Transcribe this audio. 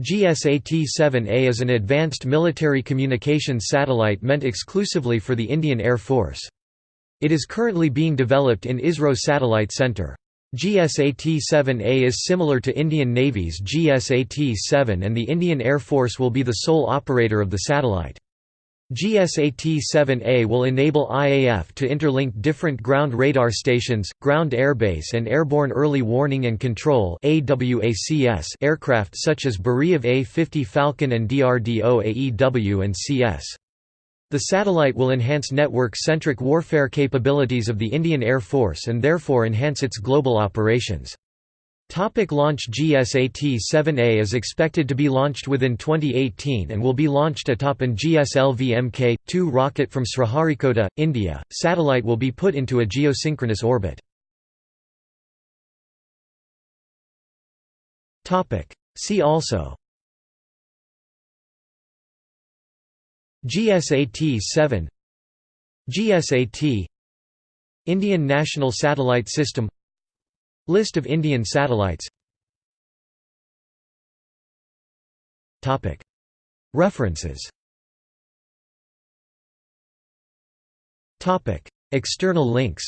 GSAT-7A is an advanced military communications satellite meant exclusively for the Indian Air Force. It is currently being developed in ISRO Satellite Center. GSAT-7A is similar to Indian Navy's GSAT-7 and the Indian Air Force will be the sole operator of the satellite. GSAT-7A will enable IAF to interlink different ground radar stations, ground airbase and airborne early warning and control aircraft such as Beriev A-50 Phalcon and DRDO AEW and CS. The satellite will enhance network-centric warfare capabilities of the Indian Air Force and therefore enhance its global operations. Topic launch GSAT-7A is expected to be launched within 2018 and will be launched atop an GSLV Mk-2 rocket from Sriharikota, India. Satellite will be put into a geosynchronous orbit. Topic See also GSAT-7 GSAT Indian National Satellite System List of Indian satellites. References. External links